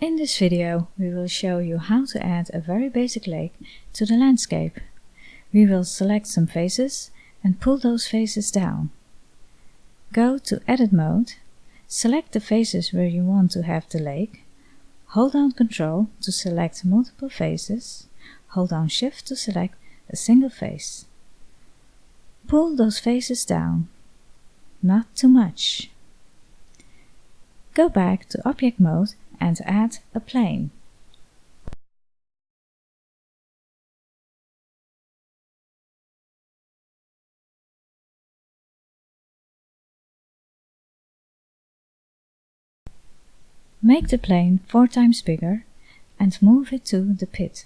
In this video we will show you how to add a very basic lake to the landscape. We will select some faces and pull those faces down. Go to Edit mode, select the faces where you want to have the lake, hold down Ctrl to select multiple faces, hold down Shift to select a single face. Pull those faces down, not too much. Go back to Object mode and add a plane. Make the plane four times bigger and move it to the pit.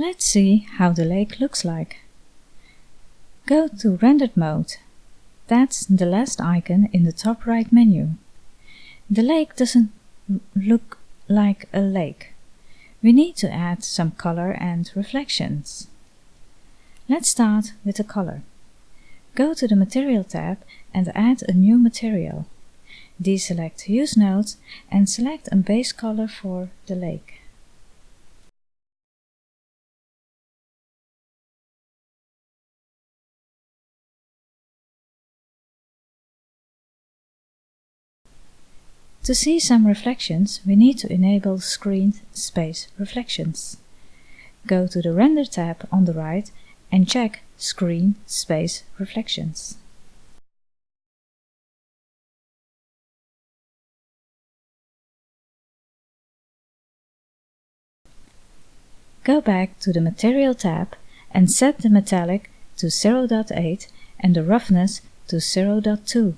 Let's see how the lake looks like. Go to Rendered mode. That's the last icon in the top right menu. The lake doesn't look like a lake. We need to add some color and reflections. Let's start with the color. Go to the Material tab and add a new material. Deselect Use Nodes and select a base color for the lake. To see some reflections, we need to enable Screen Space Reflections. Go to the Render tab on the right and check Screen Space Reflections. Go back to the Material tab and set the metallic to 0.8 and the roughness to 0.2.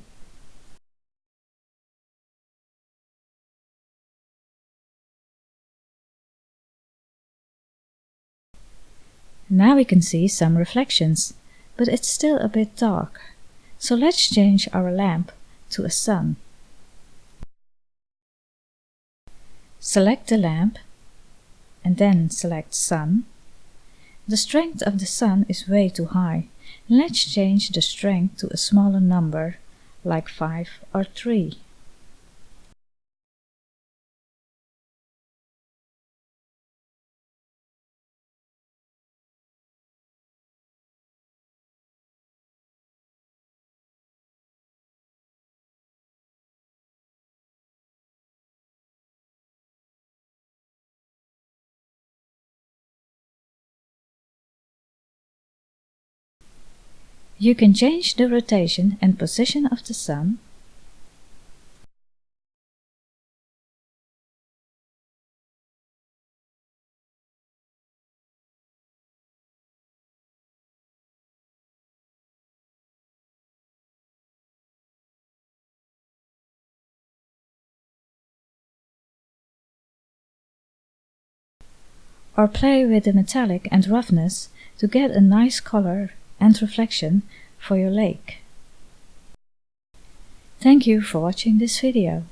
Now we can see some reflections, but it's still a bit dark. So let's change our lamp to a sun. Select the lamp and then select sun. The strength of the sun is way too high. Let's change the strength to a smaller number, like 5 or 3. You can change the rotation and position of the sun. Or play with the metallic and roughness to get a nice color and reflection for your lake. Thank you for watching this video.